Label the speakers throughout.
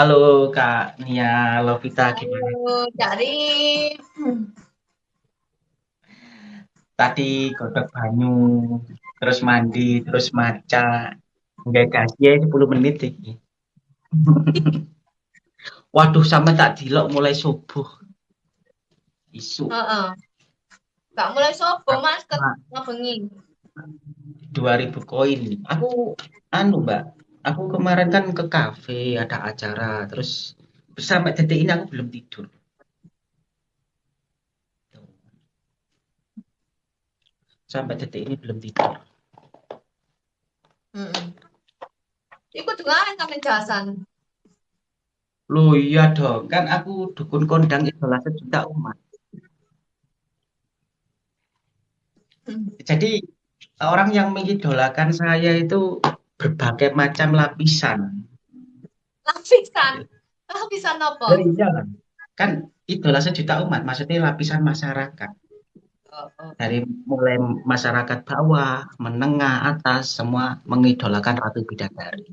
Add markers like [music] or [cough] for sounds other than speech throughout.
Speaker 1: Halo Kak Nia Lovita gimana?
Speaker 2: Halo, cari.
Speaker 1: Tadi godok banyu, terus mandi, terus maca, nggak kasih 10 menit iki. [laughs] Waduh, sampe tak dilok mulai subuh. Isu.
Speaker 2: Heeh. Gak mulai sobo Mas ke ngabengi.
Speaker 1: 2000 koin. Aku anu, Mbak. Aku kemarin kan ke kafe, ada acara, terus sampai detik ini aku belum tidur. Sampai detik ini belum tidur.
Speaker 2: Heeh. Iku juga kan jasan.
Speaker 1: Loh iya dong, kan aku dukun kondang idola sejuta umat.
Speaker 2: Hmm.
Speaker 1: Jadi orang yang mengidolakan saya itu berbagai macam lapisan.
Speaker 2: Lapisan. Lapisan apa?
Speaker 1: Iya, kan idola sejuta umat, maksudnya lapisan masyarakat.
Speaker 2: Oh, oh.
Speaker 1: Dari mulai masyarakat bawah, menengah, atas, semua mengidolakan Ratu Bidadari.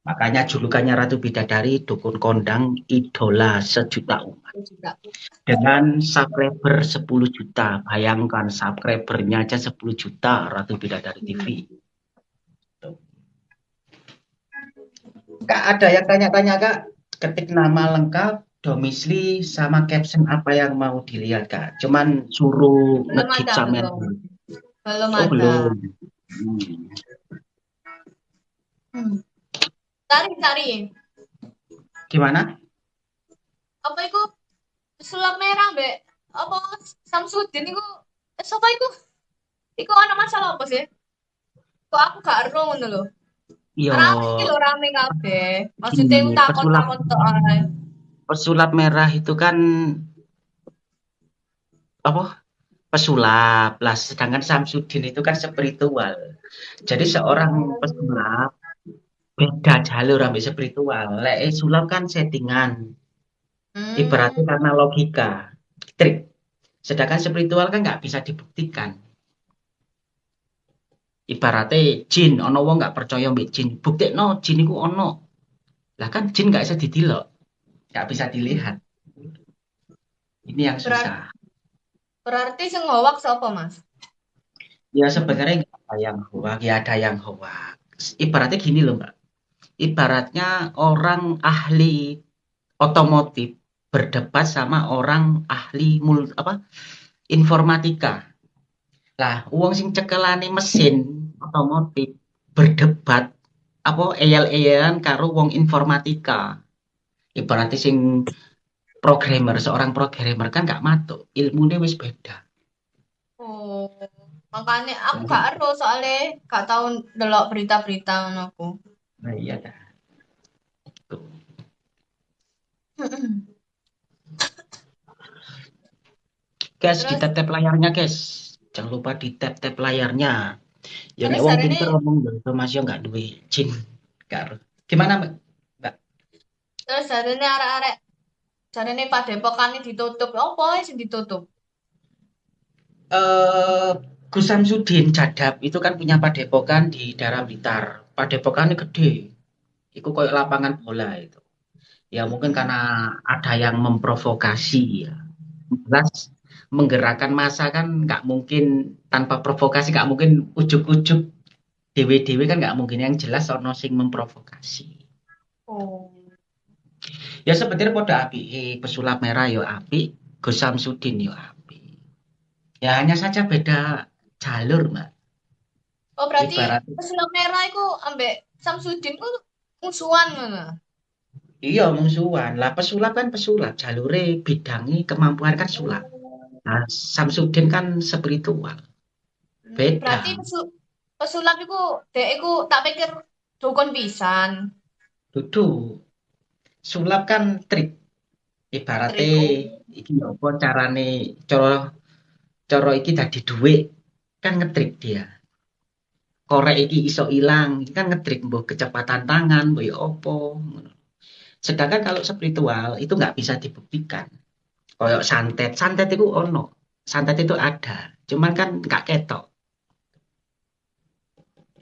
Speaker 1: Makanya julukannya Ratu Bidadari, dukun kondang, idola sejuta umat. Dengan subscriber 10 juta, bayangkan subscribernya aja 10 juta Ratu Bidadari TV. Kak, ada yang tanya-tanya Kak, ketik nama lengkap, domisili, sama caption apa yang mau dilihat Kak. Cuman suruh ngekip sama
Speaker 2: belum. Belum
Speaker 1: oh,
Speaker 2: ada.
Speaker 1: belum.
Speaker 2: Hmm. Hmm. Tari, tari.
Speaker 1: Gimana?
Speaker 2: Apa itu? Sulap merah, Mbak. Apa Samsudin itu? Eh, siapa itu? Iku ana masalah apa sih? Kok aku gak ero ngono lho.
Speaker 1: Iya.
Speaker 2: Rame iki lho rame kabeh. Maksudnya
Speaker 1: Gini,
Speaker 2: takon-takon tok ae.
Speaker 1: Pesulap merah itu kan apa? Pesulap. Lah sedangkan Samsudin itu kan spiritual. Jadi seorang pesulap beda jalur ambil spiritual. Lek sulap kan settingan.
Speaker 2: Hmm.
Speaker 1: Ibaratnya karena logika, trik. Sedangkan spiritual kan nggak bisa dibuktikan. Ibaratnya jin, ono wong nggak percaya mbek jin. Bukti no, jin itu ono. Lah kan jin nggak bisa didilok, nggak bisa dilihat. Ini yang susah.
Speaker 2: Berarti sing ngowak sapa, Mas?
Speaker 1: Ya sebenarnya nggak ada yang hoak, ya ada yang hoak. Ibaratnya gini loh mbak. Ibaratnya orang ahli otomotif berdebat sama orang ahli mul apa informatika. Lah, uang sing cekelane mesin otomotif berdebat apa eyal-eyalan karo wong informatika. Ibaratnya sing programmer, seorang programmer kan gak matuk, ilmunya wis beda.
Speaker 2: Oh, makanya aku gak ero soalnya gak tau delok berita-berita aku.
Speaker 1: Nah, iya dah. Guys,
Speaker 2: Terus?
Speaker 1: kita tap layarnya, guys. Jangan lupa di tap-tap layarnya. Ya nek
Speaker 2: Terus
Speaker 1: wong pinter
Speaker 2: ini-
Speaker 1: ngomong yo Mas yo enggak duwe jin. Karo. Gimana, Mbak?
Speaker 2: Terus jarene arek-arek jarene padepokan ditutup. Apa sing ditutup?
Speaker 1: Eh Gus Samsudin Jadab itu kan punya padepokan di daerah Blitar. Padepokannya gede. Itu kayak lapangan bola itu. Ya mungkin karena ada yang memprovokasi ya. Jelas menggerakkan masa kan nggak mungkin tanpa provokasi nggak mungkin ujuk-ujuk dewe-dewe kan nggak mungkin yang jelas ono sing memprovokasi.
Speaker 2: Oh.
Speaker 1: Ya sebenarnya pada api eh, pesulap merah yo api, Gus Samsudin yo api. Ya hanya saja beda jalur, Mbak.
Speaker 2: Oh, berarti
Speaker 1: Ibarat-
Speaker 2: pesulap merah iku ambek Samsudin ku musuhan ngono.
Speaker 1: Iya, musuhan. Lah pesulap kan pesulap, jalure bidangi kemampuan kan sulap. Nah, Samsudin kan spiritual. Beda.
Speaker 2: Berarti pesu- pesulap iku dek iku tak pikir dukun pisan.
Speaker 1: Dudu. Sulap kan trik. Ibaratnya iki apa carane cara cara iki dadi dhuwit kan ngetrik dia. Korek iki iso ilang, iki kan ngetrik mbok kecepatan tangan, mbok ya apa ngono. Sedangkan kalau spiritual itu nggak bisa dibuktikan. Kayak santet, santet itu ono. Santet itu ada, cuman kan nggak ketok.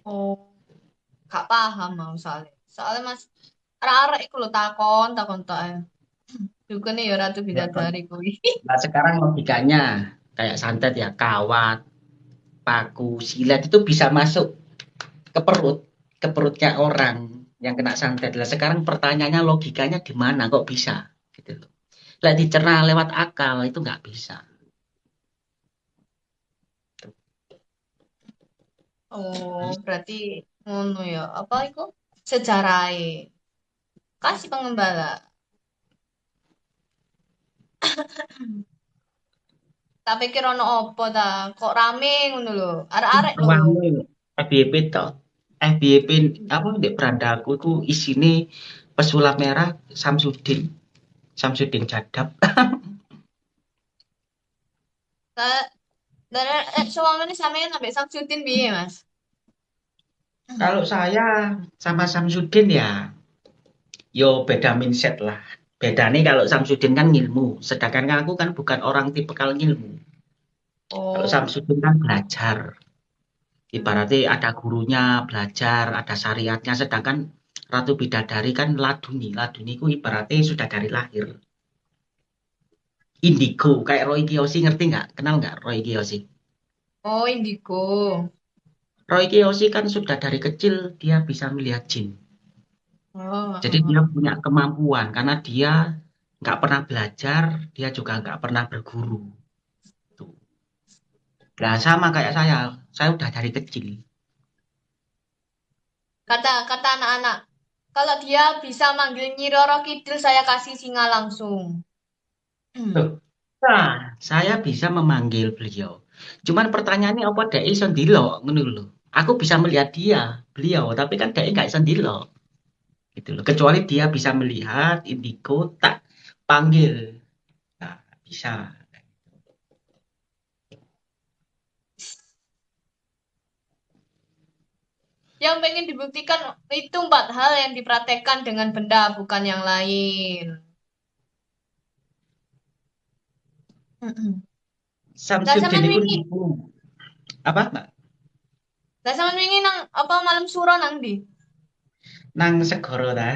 Speaker 2: Oh. Gak paham mau soalnya. Soalnya Mas Arek-arek iku lho takon, takon tok ae. [clears throat] Dukune ya Ratu
Speaker 1: Ya,
Speaker 2: Bidadari kuwi.
Speaker 1: Nah, sekarang logikanya kayak santet ya, kawat, paku, silet itu bisa masuk ke perut, ke perutnya orang yang kena santet. Lah sekarang pertanyaannya logikanya di mana kok bisa gitu loh. Lah dicerna lewat akal itu nggak bisa.
Speaker 2: Oh, berarti ngono ya. Apa iku? Sejarahe. Kasih pengembala. [laughs] Tak pikir ono apa ta? Kok rame ngono lho. Arek-arek lho.
Speaker 1: Ruangnya FYP tok. FYP apa di berandaku itu isine pesulap merah Samsudin. Samsudin
Speaker 2: lah eh, sampean Samsudin piye, Mas?
Speaker 1: Kalau saya sama Samsudin ya, yo beda mindset lah. Bedanya kalau Samsudin kan ngilmu, sedangkan aku kan bukan orang tipikal ngilmu. Kalau
Speaker 2: Oh.
Speaker 1: Samsudin kan belajar. Ibaratnya ada gurunya belajar, ada syariatnya, sedangkan Ratu Bidadari kan laduni. Laduni ku ibaratnya sudah dari lahir. Indigo, kayak Roy Kiyoshi ngerti nggak? Kenal nggak Roy Kiyoshi?
Speaker 2: Oh, indigo.
Speaker 1: Roy Kiyoshi kan sudah dari kecil dia bisa melihat jin.
Speaker 2: Oh.
Speaker 1: Jadi dia punya kemampuan karena dia nggak pernah belajar, dia juga nggak pernah berguru. Tuh. Nah, sama kayak saya, saya udah dari kecil.
Speaker 2: Kata kata anak-anak, kalau dia bisa manggil Nyi Roro Kidul, saya kasih singa langsung.
Speaker 1: Tuh. Nah, saya bisa memanggil beliau. Cuman pertanyaannya apa dek iso ndelok ngono lho. Aku bisa melihat dia, beliau, tapi kan dek nggak iso ndelok. Gitu loh. Kecuali dia bisa melihat indigo tak panggil. Nah, bisa.
Speaker 2: Yang pengen dibuktikan itu empat hal yang dipraktekkan dengan benda, bukan yang lain. Mm-mm. Lah
Speaker 1: Samsudin
Speaker 2: sampean wingi,
Speaker 1: niku. Apa, Mbak?
Speaker 2: lah sampean wingi nang apa malam suro nang ndi?
Speaker 1: Nang segara ta.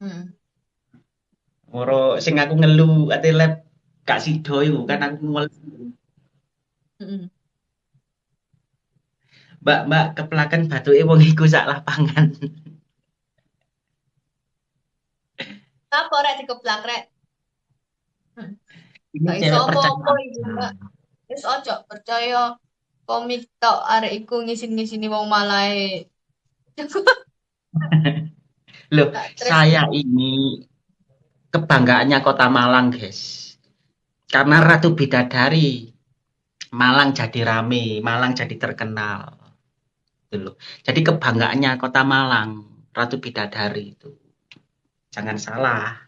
Speaker 2: Hmm.
Speaker 1: Moro sing aku ngelu ate lab gak sida iku kan aku ngelu.
Speaker 2: Mm-mm.
Speaker 1: Mbak, Mbak, keplaken batuke wong iku sak lapangan.
Speaker 2: Apa rek dikeplak rek?
Speaker 1: Ini
Speaker 2: Gak iso
Speaker 1: cewek
Speaker 2: apa-apa
Speaker 1: percaya.
Speaker 2: iki, Mbak. Wis ojo percaya komik tok arek iku ngisin-ngisini wong malae. [laughs]
Speaker 1: Loh, saya ini kebanggaannya Kota Malang, guys. Karena Ratu Bidadari Malang jadi rame, Malang jadi terkenal. Gitu loh. Jadi kebanggaannya Kota Malang, Ratu Bidadari itu. Jangan salah.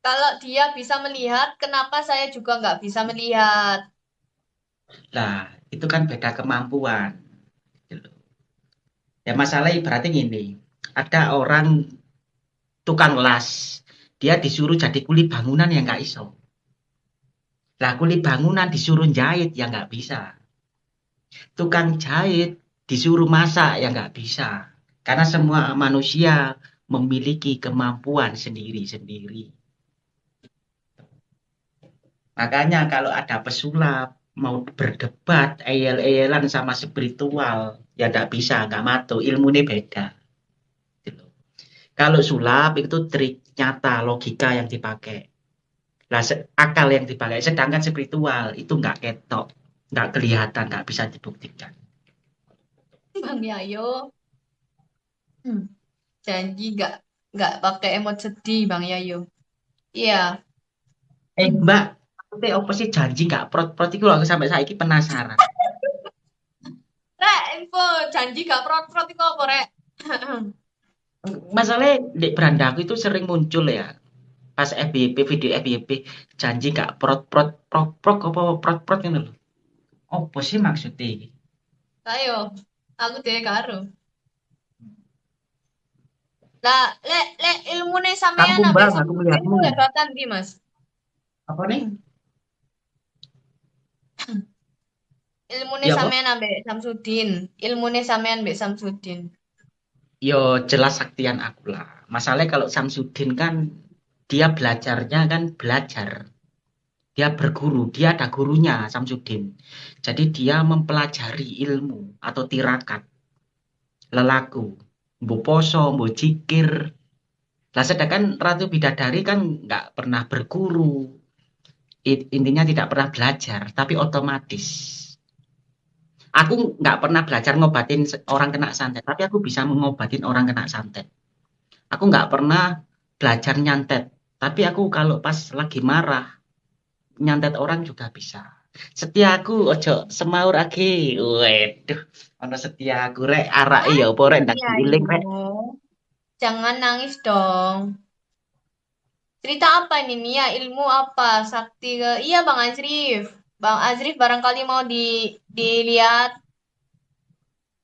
Speaker 2: Kalau dia bisa melihat, kenapa saya juga nggak bisa melihat?
Speaker 1: Lah, itu kan beda kemampuan. Gitu loh. Ya masalah ibaratnya gini, ada orang tukang las, dia disuruh jadi kuli bangunan yang nggak iso. Lah kuli bangunan disuruh jahit ya nggak bisa. Tukang jahit disuruh masak ya nggak bisa. Karena semua manusia memiliki kemampuan sendiri-sendiri. Makanya kalau ada pesulap mau berdebat eyel-eyelan sama spiritual ya nggak bisa, nggak matu, ilmunya beda. Gitu. Kalau sulap itu trik nyata, logika yang dipakai. Lah akal yang dipakai, sedangkan spiritual itu nggak ketok, nggak kelihatan, nggak bisa dibuktikan.
Speaker 2: Bang Yayo, hmm, janji nggak nggak pakai emot sedih, Bang Yayo. Iya,
Speaker 1: Eh Mbak, maksudnya apa sih janji nggak prot-prot itu aku sampai saiki penasaran. [laughs]
Speaker 2: rek info janji gak prot-prot itu apa rek? [clears throat]
Speaker 1: Masalahnya di berandaku itu sering muncul ya. Pas FYP, video FYP, janji nggak prot-prot, prot-prot, apa prot-prot gitu loh. Apa sih maksudnya ini?
Speaker 2: Ayo, aku dhewe karo. Lah, lek lek ilmune sampean ambek
Speaker 1: bang, aku melihatmu.
Speaker 2: ku hebatan ndi, Mas?
Speaker 1: Apa nih?
Speaker 2: Ilmune
Speaker 1: Ya apa?
Speaker 2: sampean ambek Samsudin, ilmune sampean ambek Samsudin.
Speaker 1: yo jelas saktian aku lah. Masalahnya kalau Samsudin kan dia belajarnya kan belajar. Dia berguru, dia ada gurunya Samsudin. Jadi dia mempelajari ilmu atau tirakat lelaku, mbo poso, mbo cikir. Lah sedangkan Ratu Bidadari kan nggak pernah berguru. Intinya tidak pernah belajar, tapi otomatis. Aku nggak pernah belajar ngobatin orang kena santet, tapi aku bisa mengobatin orang kena santet. Aku nggak pernah belajar nyantet, tapi aku kalau pas lagi marah, nyantet orang juga bisa. Setiaku ojo semaur lagi. Waduh, ono setiaku rek arak iya apa rek ndak
Speaker 2: Iya,
Speaker 1: giling rek.
Speaker 2: Jangan nangis dong. Cerita apa ini Nia? Ilmu apa? Sakti ke? Iya Bang Azrif. Bang Azrif barangkali mau di dilihat.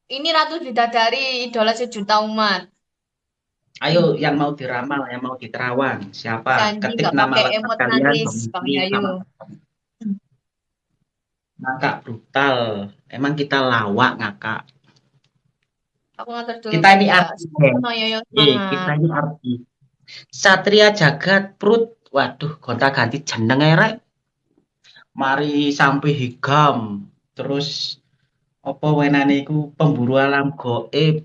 Speaker 2: Ini Ratu Bidadari, idola sejuta umat.
Speaker 1: Ayo yang mau diramal, yang mau diterawang, siapa?
Speaker 2: Janji
Speaker 1: Ketik nama lengkap kalian,
Speaker 2: Bang
Speaker 1: ngakak brutal. Emang kita lawak ngakak.
Speaker 2: Aku ngatur dulu.
Speaker 1: Kita ini
Speaker 2: ya.
Speaker 1: artis.
Speaker 2: Semoga Yoyo
Speaker 1: Eh,
Speaker 2: semangat.
Speaker 1: kita ini artis. Satria Jagat Prut. Waduh, gonta ganti jeneng rek. Mari sampai higam. Terus apa wenane iku pemburu alam goib.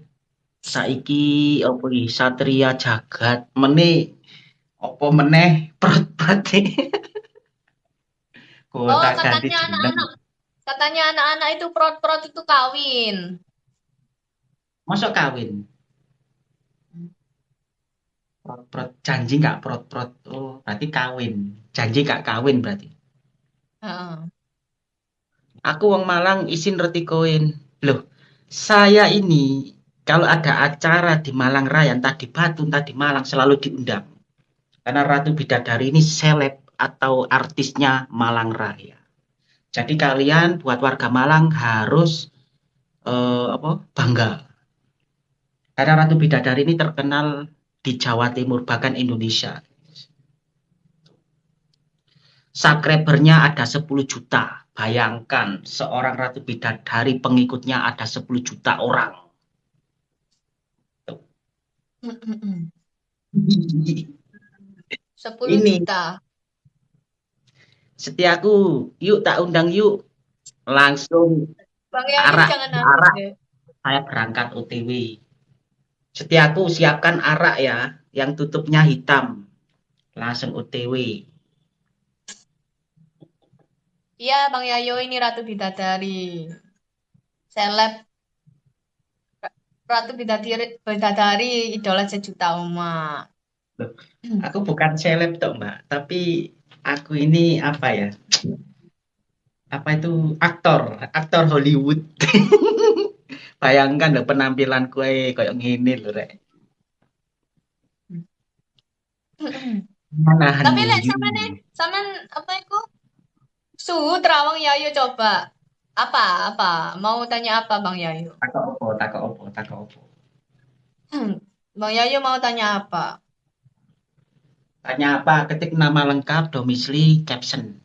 Speaker 1: Saiki apa iki Satria Jagat meneh apa meneh prut-prut [laughs]
Speaker 2: Oh,
Speaker 1: gonta ganti
Speaker 2: katanya anak-anak. Katanya anak-anak itu prot-prot itu kawin.
Speaker 1: Masuk kawin. Prot-prot janji nggak prot-prot. Oh, berarti kawin. Janji nggak kawin berarti.
Speaker 2: Heeh.
Speaker 1: Aku wong Malang isin roti koin. Loh, saya ini kalau ada acara di Malang Raya, entah di Batu, entah di Malang, selalu diundang. Karena Ratu Bidadari ini seleb atau artisnya Malang Raya. Jadi kalian buat warga Malang harus eh, apa bangga. Karena Ratu Bidadari ini terkenal di Jawa Timur bahkan Indonesia. Subscribernya ada 10 juta. Bayangkan seorang Ratu Bidadari pengikutnya ada 10 juta orang.
Speaker 2: Sepuluh
Speaker 1: Ini.
Speaker 2: juta.
Speaker 1: Setiaku, yuk tak undang yuk. Langsung
Speaker 2: Bang Yayu
Speaker 1: Arak,
Speaker 2: jangan
Speaker 1: arak.
Speaker 2: nangis deh.
Speaker 1: saya berangkat OTW. Setiaku siapkan arak ya, yang tutupnya hitam. Langsung OTW.
Speaker 2: Iya, Bang Yayo ini Ratu Bidadari. Seleb. Ratu Bidadari, Bidadari idola sejuta umat.
Speaker 1: Aku bukan seleb toh mbak, tapi aku ini apa ya? Apa itu aktor, aktor Hollywood. [laughs] Bayangkan loh penampilan kue kayak gini loh rek. Mana
Speaker 2: Tapi lek sampean sampean apa itu? Suhu terawang Yayo coba. Apa? Apa? Mau tanya apa Bang Yayo?
Speaker 1: Takok
Speaker 2: Bang Yayo mau tanya apa?
Speaker 1: Tanya apa? Ketik nama lengkap, domisili, caption.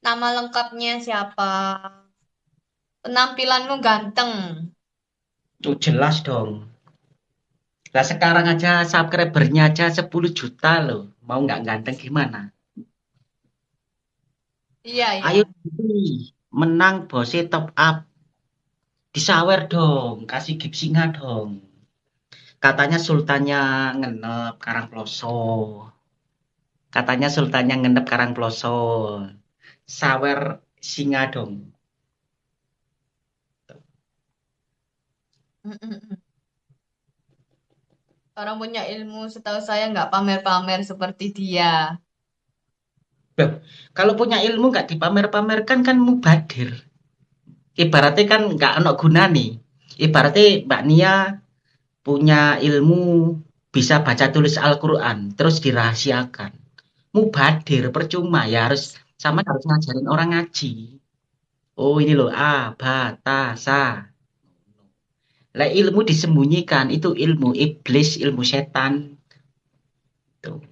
Speaker 2: Nama lengkapnya siapa? Penampilanmu ganteng.
Speaker 1: Tuh jelas dong. Lah sekarang aja subscribernya aja 10 juta loh. Mau nggak ganteng gimana?
Speaker 2: Iya, iya.
Speaker 1: Ayo menang bose top up. Disawer dong, kasih gipsinga dong. Katanya sultannya ngenep Karangploso. Katanya sultannya ngenep Karangploso. Sawer singa dong.
Speaker 2: Orang punya ilmu setahu saya nggak pamer-pamer seperti dia.
Speaker 1: Kalau punya ilmu nggak dipamer-pamerkan kan mubadir. Ibaratnya kan nggak ono guna nih. Ibaratnya Mbak Nia punya ilmu bisa baca tulis Al-Quran terus dirahasiakan. Mubadir percuma ya harus sama harus ngajarin orang ngaji. Oh ini loh A, ba, ta, sa. Lah ilmu disembunyikan itu ilmu iblis, ilmu setan. Tuh.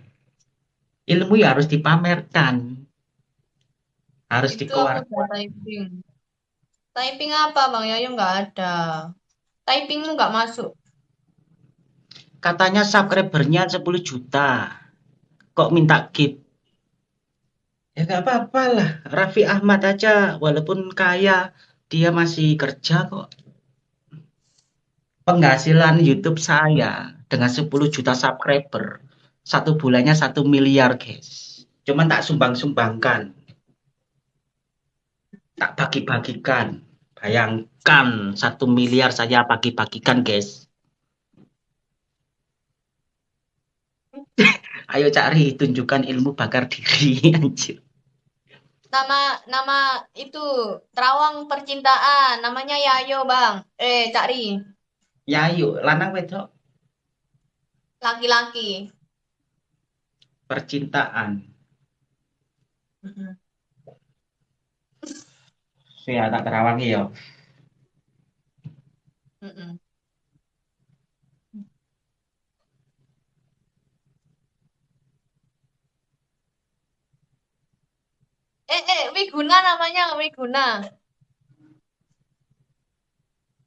Speaker 1: Ilmu ya harus dipamerkan. Harus
Speaker 2: Itu
Speaker 1: dikeluarkan.
Speaker 2: Typing. Apa Bang Yayo nggak ada. Typingmu nggak masuk.
Speaker 1: Katanya subscribernya 10 juta. Kok minta gift? Ya nggak apa-apa lah. Raffi Ahmad aja, walaupun kaya, dia masih kerja kok. Penghasilan YouTube saya dengan 10 juta subscriber, satu bulannya satu miliar, guys. Cuman tak sumbang-sumbangkan. Tak bagi-bagikan. Bayangkan satu miliar saya bagi-bagikan, guys. [laughs] Ayo cari tunjukkan ilmu bakar diri, [laughs] anjir.
Speaker 2: Nama nama itu terawang percintaan, namanya Yayo Bang. Eh, cari
Speaker 1: Ya yuk, lanang wedok
Speaker 2: laki-laki.
Speaker 1: percintaan. Saya tak terawangi ya.
Speaker 2: Eh, eh, Wiguna namanya Wiguna.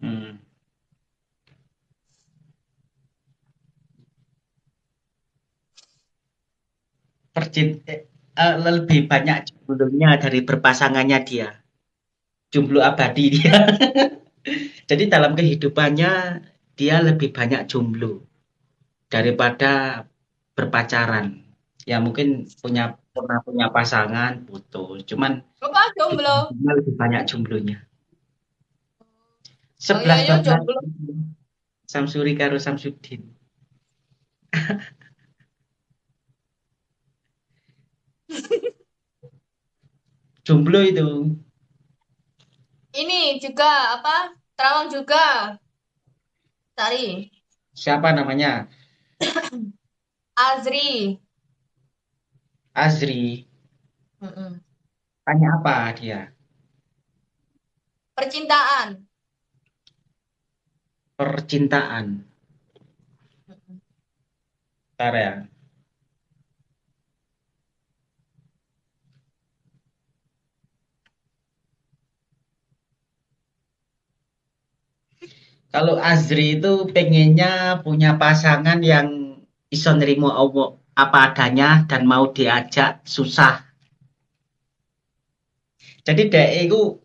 Speaker 1: Hmm. Percint eh, eh, lebih banyak jomblonya dari berpasangannya dia. Jomblo abadi dia. [laughs] Jadi dalam kehidupannya dia lebih banyak jomblo daripada berpacaran. Ya mungkin punya pernah punya pasangan putus, cuman
Speaker 2: Bapak jomblo.
Speaker 1: lebih banyak jomblonya.
Speaker 2: Bang
Speaker 1: Sebelas
Speaker 2: Yayo
Speaker 1: bablas
Speaker 2: jomblo.
Speaker 1: Samsuri karo Samsudin. [laughs] Jomblo itu.
Speaker 2: Ini juga apa? Terawang juga. Cari
Speaker 1: Siapa namanya? [coughs]
Speaker 2: Azri.
Speaker 1: Azri. Tanya apa dia?
Speaker 2: Percintaan.
Speaker 1: Percintaan. Bentar ya. Kalau Azri itu pengennya punya pasangan yang iso nerimo apa adanya dan mau diajak susah. Jadi dek itu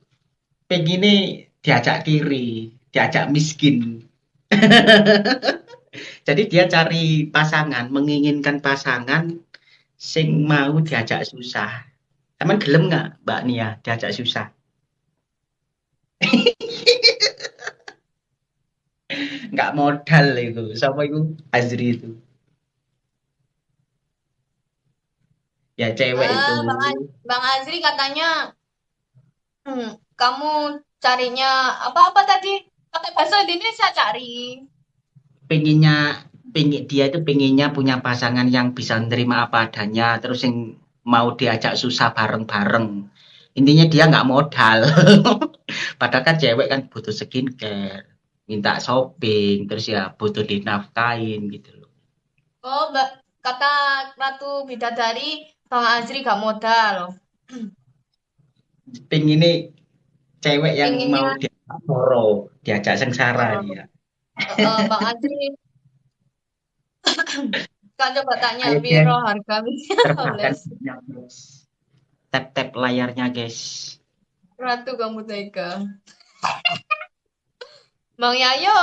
Speaker 1: pengennya diajak kiri, diajak miskin. [laughs] Jadi dia cari pasangan, menginginkan pasangan sing mau diajak susah. Emang gelem nggak Mbak Nia diajak susah? Nggak modal itu. Sama itu Azri itu. Ya cewek itu.
Speaker 2: Ah, Bang, Az- Bang Azri katanya, hmm, kamu carinya apa-apa tadi? Pakai bahasa Indonesia cari.
Speaker 1: pengennya pengen dia itu pengennya punya pasangan yang bisa nerima apa adanya terus yang mau diajak susah bareng-bareng intinya dia nggak modal [laughs] padahal kan cewek kan butuh skincare minta shopping terus ya butuh dinafkain gitu loh.
Speaker 2: Oh, Mbak, kata Ratu Bidadari, Bang Azri gak modal.
Speaker 1: pengennya cewek yang
Speaker 2: Pengennya,
Speaker 1: mau diajak soro diajak sengsara
Speaker 2: oh,
Speaker 1: dia.
Speaker 2: Eh, Bang Azri, [coughs] kan coba tanya,
Speaker 1: ayo [laughs] guys
Speaker 2: harga
Speaker 1: guys. Tap tap layarnya guys.
Speaker 2: Ratu kamu tega. [laughs] Bang Yayo,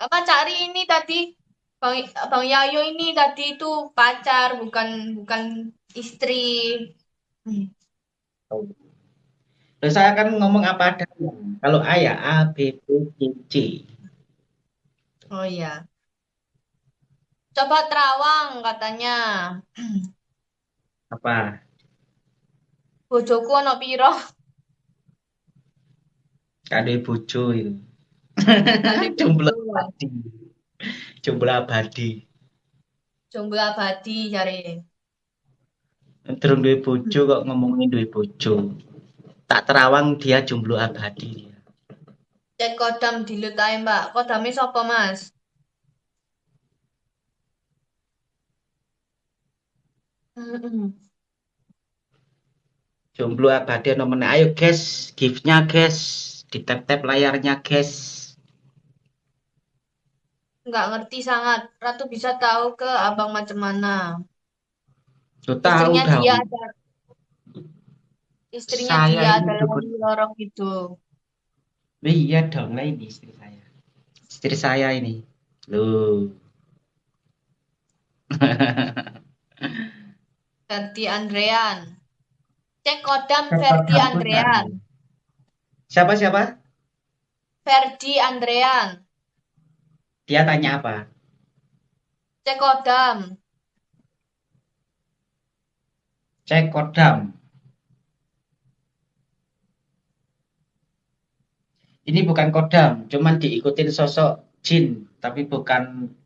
Speaker 2: apa cari ini tadi? Bang, Bang Yayo ini tadi itu pacar, bukan bukan istri. Hmm.
Speaker 1: Terus saya kan ngomong apa adanya. Kalau A ya A, B, B, C, C.
Speaker 2: Oh iya. Coba terawang katanya.
Speaker 1: Apa?
Speaker 2: Bojoku ono piro?
Speaker 1: Kade bojo itu. [laughs] Jomblo
Speaker 2: bojo.
Speaker 1: abadi. Jomblo abadi.
Speaker 2: Jomblo abadi cari.
Speaker 1: Durung duwe bojo kok ngomongin duwe bojo. Tak terawang dia jomblo abadi.
Speaker 2: Cek kodam dilut ae, Mbak. Kodame sapa, Mas?
Speaker 1: Jomblo abadi nomornya. Ayo guys, gift-nya guys. Di tap-tap layarnya guys.
Speaker 2: Nggak ngerti sangat. Ratu bisa tahu ke abang macam mana.
Speaker 1: Lo tahu
Speaker 2: Istrinya
Speaker 1: dah.
Speaker 2: dia ada istrinya
Speaker 1: Saya
Speaker 2: dia
Speaker 1: ini
Speaker 2: adalah
Speaker 1: dukun.
Speaker 2: lorong itu.
Speaker 1: Iya dong, lah ini istri saya. Istri saya ini. Loh. [laughs]
Speaker 2: Ferdi Andrean. Cek kodam
Speaker 1: Cek
Speaker 2: Ferdi Andrean.
Speaker 1: Siapa siapa?
Speaker 2: Ferdi Andrean.
Speaker 1: Dia tanya apa?
Speaker 2: Cek kodam.
Speaker 1: Cek kodam. Ini bukan kodam, cuman diikutin sosok jin, tapi bukan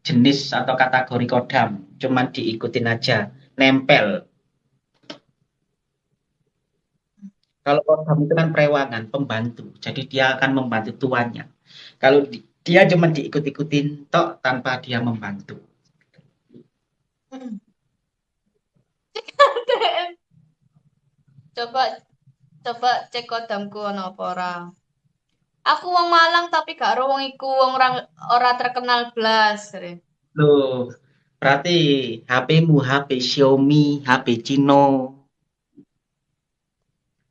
Speaker 1: jenis atau kategori kodam, cuman diikutin aja, nempel. Kalau kodam itu kan perewangan, pembantu, jadi dia akan membantu tuannya. Kalau di- dia cuma diikut-ikutin tok tanpa dia membantu. [laughs]
Speaker 2: Coba coba cek kodamku ono apa ora. Aku wong Malang tapi gak ero wong iku wong ora ora terkenal blas.
Speaker 1: Loh, berarti HP-mu HP Xiaomi, HP Cino.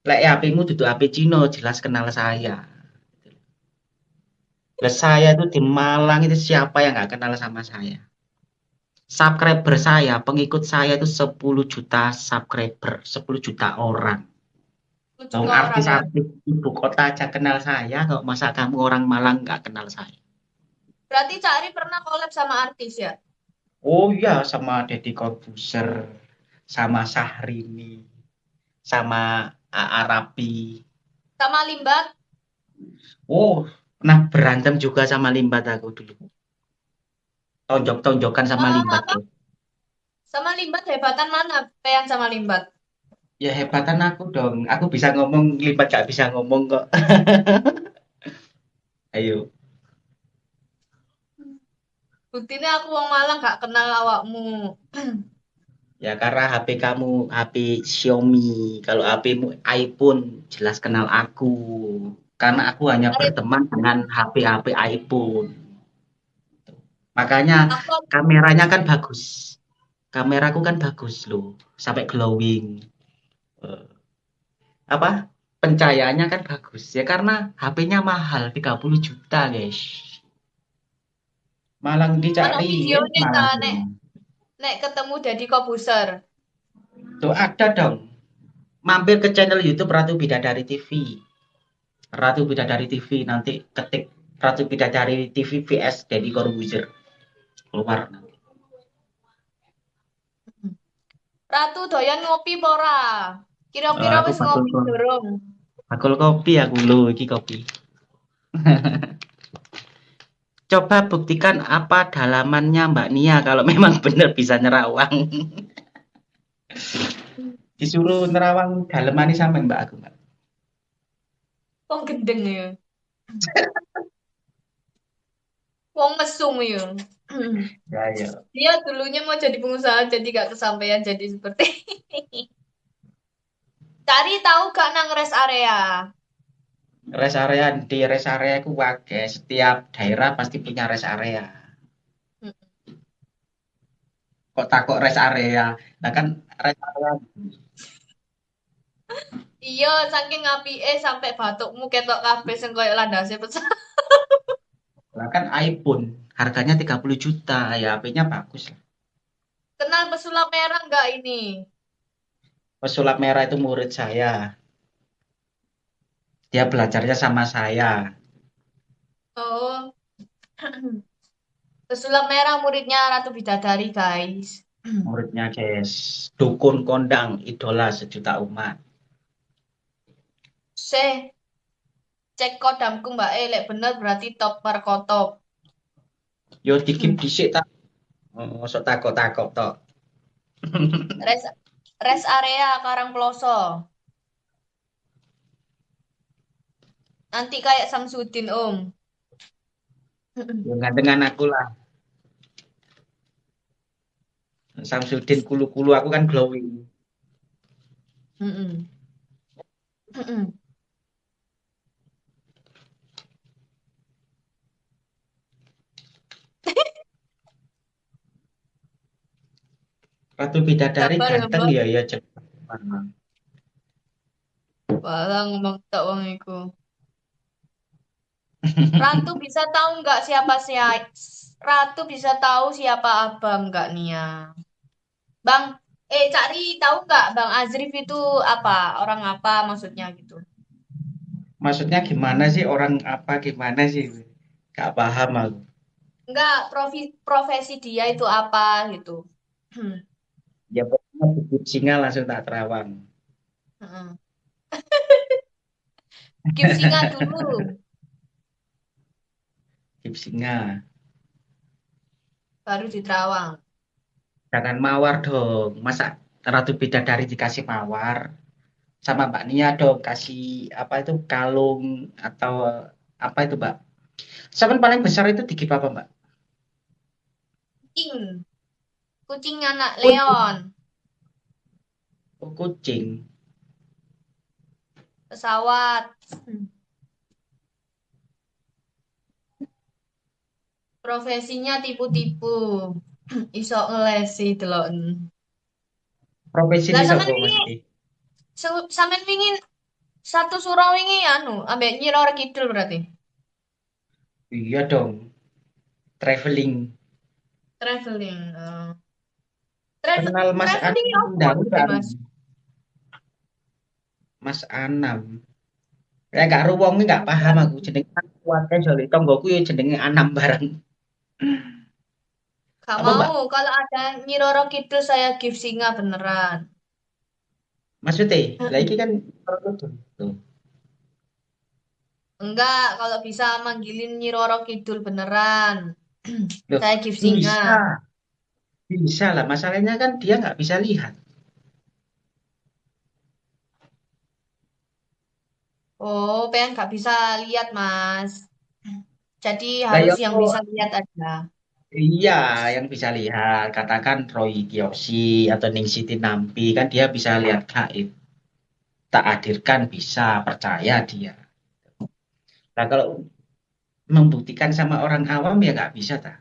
Speaker 1: Lek HP-mu duduk HP Cino, jelas kenal saya. Lah saya itu di Malang itu siapa yang nggak kenal sama saya? Subscriber saya, pengikut saya itu 10 juta subscriber, 10 juta orang.
Speaker 2: Bang.
Speaker 1: artis-artis ibu kota aja kenal saya, kok masa kamu orang Malang nggak kenal saya?
Speaker 2: Berarti Cari pernah collab sama artis ya?
Speaker 1: Oh iya, sama Deddy Corbuzier, sama Syahrini, sama A.A. Rapi.
Speaker 2: Sama Limbat?
Speaker 1: Oh, pernah berantem juga sama Limbat aku dulu. Tonjok-tonjokan sama
Speaker 2: Ah,
Speaker 1: Limbat.
Speaker 2: apa? Sama Limbat hebatan mana? Pean sama Limbat.
Speaker 1: Ya hebatan aku dong. Aku bisa ngomong, Limbat gak bisa ngomong kok. [laughs] Ayo.
Speaker 2: Buktinya aku wong Malang gak kenal awakmu. [clears throat]
Speaker 1: Ya karena HP kamu HP Xiaomi. Kalau HP-mu iPhone, jelas kenal aku. Karena aku hanya berteman dengan HP-HP iPhone. Makanya
Speaker 2: aku
Speaker 1: kameranya kan bagus. Kameraku kan bagus loh, sampai glowing. Eh, apa? Pencahayaannya kan bagus. Ya karena HP-nya mahal, 30 juta, guys. Malang dicari,
Speaker 2: videonya
Speaker 1: Malang.
Speaker 2: nek nek ketemu Deddy Kobuser.
Speaker 1: Tuh ada dong. Mampir ke channel YouTube Ratu Bidadari TV. Ratu Bidadari TV nanti ketik Ratu Bidadari TV VS Deddy Corbuzier. Keluar nanti.
Speaker 2: Ratu doyan ngopi apa ora?
Speaker 1: Oh,
Speaker 2: Kira-kira
Speaker 1: aku
Speaker 2: wis
Speaker 1: bakul
Speaker 2: ngopi durung?
Speaker 1: bakul kopi aku lho, iki kopi. [laughs] Coba buktikan apa dalamannya Mbak Nia kalau memang [laughs] benar bisa nerawang. [laughs] Disuruh nerawang dalemane sampe Mbak aku, Mbak.
Speaker 2: Wong gendeng ya. Wong mesum ya.
Speaker 1: Ya, ya.
Speaker 2: Dia dulunya mau jadi pengusaha jadi gak kesampaian jadi seperti ini. Cari tahu gak nang rest area?
Speaker 1: Rest area di rest area ku akeh, setiap daerah pasti punya rest area. Kok takut rest area? Nah kan rest area
Speaker 2: Iya, saking apike sampai batukmu ketok kabeh sing koyo landase pecah.
Speaker 1: Lah kan iPhone harganya 30 juta, ya HP-nya bagus lah.
Speaker 2: Kenal pesulap merah nggak ini?
Speaker 1: Pesulap merah itu murid saya. Dia belajarnya sama saya.
Speaker 2: Oh. [clears throat] Pesulap merah muridnya Ratu Bidadari, guys.
Speaker 1: Muridnya guys, dukun kondang, idola sejuta umat.
Speaker 2: Se cek kodamku Mbak E, lek bener berarti top markotop.
Speaker 1: Yo dikip dhisik tak. Oh, sok takok-takok tok. [laughs]
Speaker 2: Res res area Karang Ploso. Nanti kayak Samsudin, Om. [clears throat]
Speaker 1: Yo gantengan aku lah. Samsudin kulu-kulu aku kan glowing.
Speaker 2: Mm-mm. Mm-mm.
Speaker 1: Ratu Bidadari
Speaker 2: Sabar
Speaker 1: ganteng ya ya cepet.
Speaker 2: Walah ngomong tak wong iku. Ratu bisa tahu nggak siapa siapa Ratu bisa tahu siapa abang nggak Nia? Bang, eh Cari tahu nggak Bang Azrif itu apa? Orang apa maksudnya gitu?
Speaker 1: Maksudnya gimana sih orang apa gimana sih? Gak paham aku.
Speaker 2: Enggak, profi, profesi dia itu apa gitu. [clears throat]
Speaker 1: Ya pokoknya bibit singa langsung tak terawang.
Speaker 2: Heeh. [laughs] Skip singa dulu.
Speaker 1: Bibit singa.
Speaker 2: baru di Terawang.
Speaker 1: Jangan mawar dong. Masa Ratu Bidadari dikasih mawar? Sama Mbak Nia dong kasih apa itu kalung atau apa itu Mbak? Saman paling besar itu digip apa Mbak?
Speaker 2: Kucing. Kucing anak. Leon.
Speaker 1: Oh, kucing.
Speaker 2: Pesawat. Profesinya tipu-tipu. [clears throat] Iso ngelesi delok.
Speaker 1: Profesi
Speaker 2: Lah
Speaker 1: ini
Speaker 2: sampean wingi sampean satu surau wingi anu ambek Nyi Roro Kidul berarti.
Speaker 1: Iya dong. Traveling.
Speaker 2: Traveling. eh.
Speaker 1: Kenal Mas Anam
Speaker 2: maksudnya,
Speaker 1: kan?
Speaker 2: Mas?
Speaker 1: Mas Anam. Ya gak ruwonge gak paham aku jenenge kuwate jole tonggoku ya jenenge Anam bareng.
Speaker 2: Gak
Speaker 1: Apa Mbak?
Speaker 2: mau kalau ada Nyi Roro Kidul saya give singa beneran.
Speaker 1: Maksudnya, lah iki kan tuh.
Speaker 2: Enggak, kalau bisa manggilin Nyi Roro Kidul beneran.
Speaker 1: Loh,
Speaker 2: Saya give singa.
Speaker 1: bisa. Bisa lah, masalahnya kan dia nggak bisa lihat.
Speaker 2: Oh, pengen nggak bisa lihat, Mas. Jadi
Speaker 1: Lah
Speaker 2: harus
Speaker 1: ya
Speaker 2: yang
Speaker 1: kok
Speaker 2: bisa lihat aja.
Speaker 1: iya yang bisa lihat. Katakan Roy Kiyoshi atau Ningsih Nampi kan dia bisa lihat gaib. Tak hadirkan bisa, percaya dia. Nah kalau membuktikan sama orang awam ya nggak bisa tak.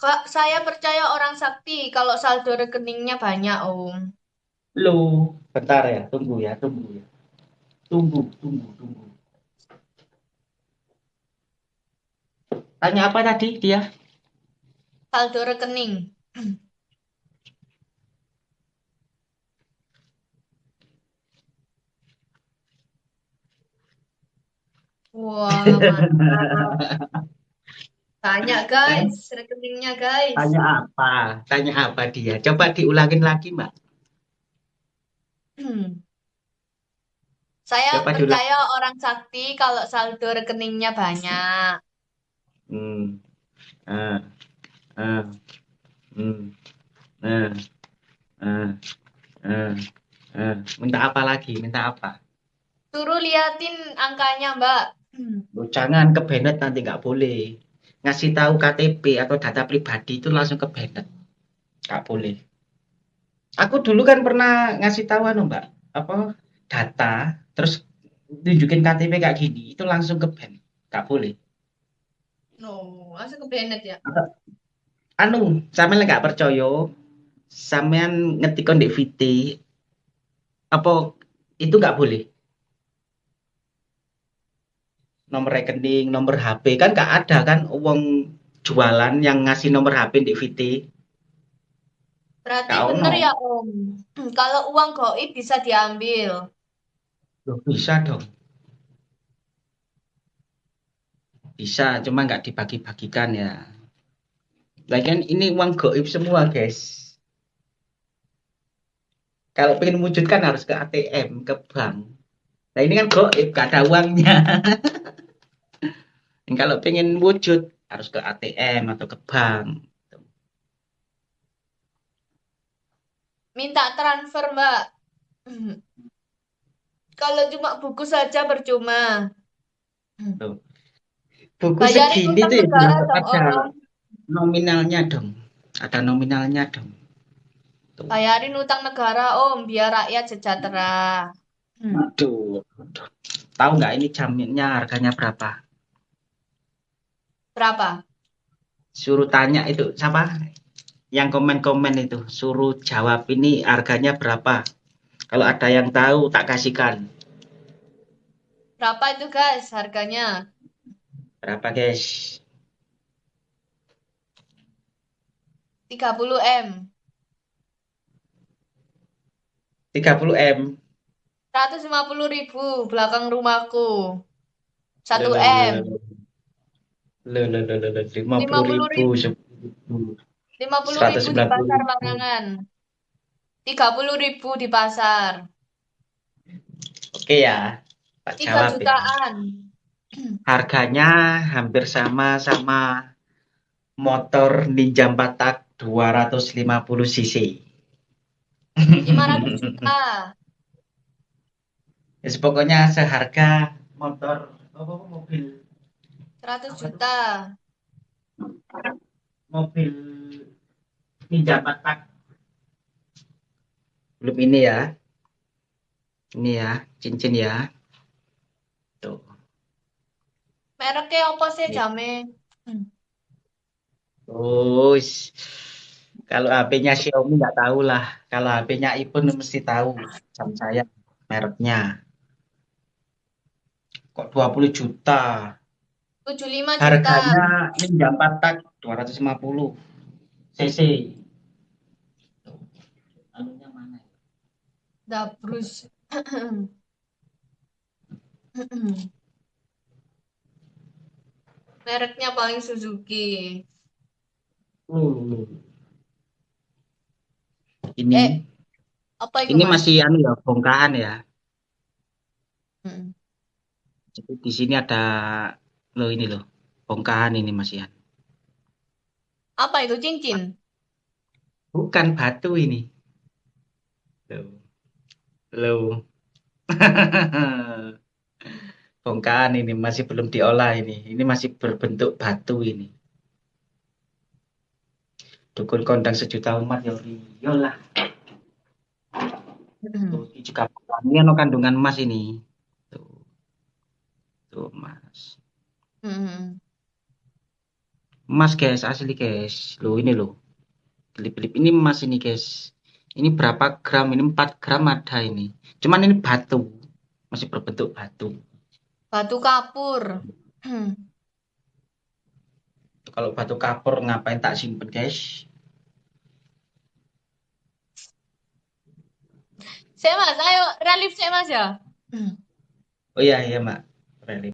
Speaker 2: Kak, saya percaya orang sakti kalau saldo rekeningnya banyak, Om.
Speaker 1: Loh, bentar ya, tunggu ya, tunggu ya. Tunggu, tunggu, tunggu. Tanya apa tadi dia?
Speaker 2: Saldo rekening. [clears throat] Wah, [laughs] mantap. Tanya, guys. Rekeningnya, guys.
Speaker 1: Tanya apa? Tanya apa dia? Coba diulangin lagi, Mbak.
Speaker 2: Saya
Speaker 1: Coba diulang.
Speaker 2: percaya orang sakti kalau saldo rekeningnya banyak.
Speaker 1: Hmm. Hmm. Ah. Minta apa lagi? Minta apa?
Speaker 2: Suruh liatin angkanya, Mbak.
Speaker 1: Loh, jangan ke Bennett nanti nggak boleh. Ngasih tahu KTP atau data pribadi itu langsung ke Bennett. Nggak boleh. Aku dulu kan pernah ngasih tahu anu, Mbak. Apa? Data, terus tunjukin KTP kayak gini, itu langsung ke Bennett. Nggak boleh.
Speaker 2: No, langsung ke Bennett ya.
Speaker 1: Anu, sampean nggak percaya, sampean ngetikon di VT, apa itu nggak boleh? Nomor rekening, nomor HP kan nggak ada kan uang jualan yang ngasih nomor HP di VT.
Speaker 2: Berarti
Speaker 1: Nggak
Speaker 2: bener
Speaker 1: ono.
Speaker 2: ya, Om. [clears throat] Kalau uang goib bisa diambil.
Speaker 1: Loh, bisa dong. Bisa, cuma nggak dibagi-bagikan ya. Lagian ini uang goib semua, guys. Kalau pengen wujudkan harus ke ATM, ke bank. Nah ini kan goib, gak ada uangnya. [laughs] Dan kalau pengen wujud harus ke ATM atau ke bank.
Speaker 2: Minta transfer, Mbak. Kalau cuma buku saja percuma.
Speaker 1: Buku
Speaker 2: Bayarin
Speaker 1: segini tuh ya ada
Speaker 2: Om.
Speaker 1: nominalnya dong. Ada nominalnya dong. Tuh.
Speaker 2: Bayarin utang negara, Om, biar rakyat sejahtera. Hmm.
Speaker 1: Aduh, aduh. Tahu nggak ini jaminnya harganya berapa?
Speaker 2: Berapa?
Speaker 1: Suruh tanya itu siapa? Yang komen-komen itu, suruh jawab ini harganya berapa? Kalau ada yang tahu tak kasihkan.
Speaker 2: Berapa itu, guys, harganya?
Speaker 1: Berapa, guys?
Speaker 2: 30 M.
Speaker 1: 30 M.
Speaker 2: 150 ribu belakang rumahku. 1
Speaker 1: Loh, loh,
Speaker 2: M.
Speaker 1: 50
Speaker 2: 50
Speaker 1: ribu,
Speaker 2: ribu.
Speaker 1: 10 ribu.
Speaker 2: 50 ribu di
Speaker 1: 190
Speaker 2: pasar
Speaker 1: ribu.
Speaker 2: Barangan. 30 ribu di pasar.
Speaker 1: Oke ya, tak
Speaker 2: 3
Speaker 1: jawab ya.
Speaker 2: jutaan.
Speaker 1: Harganya hampir sama sama motor Ninja 4 tak 250 cc.
Speaker 2: 500 juta. [laughs]
Speaker 1: Ya, pokoknya seharga motor apa mobil
Speaker 2: 100 juta.
Speaker 1: mobil Ninja 4 tak. Belum ini ya. Ini ya, cincin ya. Tuh.
Speaker 2: Mereknya apa sih,
Speaker 1: Ini.
Speaker 2: Jame? Hmm.
Speaker 1: Terus kalau HP-nya Xiaomi nggak tahu lah. Kalau HP-nya iPhone mesti tahu. Sama saya mereknya. Kok 20 juta?
Speaker 2: 75 juta.
Speaker 1: Harganya Ninja 4 tak 250 cc. Anunya mana? ya?
Speaker 2: Dabrus. [clears throat] Mereknya paling Suzuki.
Speaker 1: Uh. Ini
Speaker 2: Eh, Apa itu,
Speaker 1: ini
Speaker 2: Mas?
Speaker 1: masih anu ya, bongkahan ya.
Speaker 2: Mm.
Speaker 1: Jadi di sini ada loh ini loh. Bongkahan ini Mas Ian.
Speaker 2: Apa itu cincin?
Speaker 1: Bukan batu ini. Loh. Loh. [laughs] Bongkahan ini masih belum diolah ini. Ini masih berbentuk batu ini. Dukun kondang sejuta umat ya iya lah. Tuh, ini juga ini ano kandungan emas ini. Tuh. Tuh, Mas.
Speaker 2: Mm.
Speaker 1: Emas, guys, asli, guys. Loh, ini loh. Kelip-kelip ini emas ini, guys. Ini berapa gram? Ini 4 gram ada ini. Cuman ini batu. Masih berbentuk batu.
Speaker 2: Batu kapur. [clears throat]
Speaker 1: Kalau batu kapur ngapain tak simpen, guys?
Speaker 2: Saya Mas, ayo relief saya Mas ya.
Speaker 1: Oh iya, iya, Mak. Relief.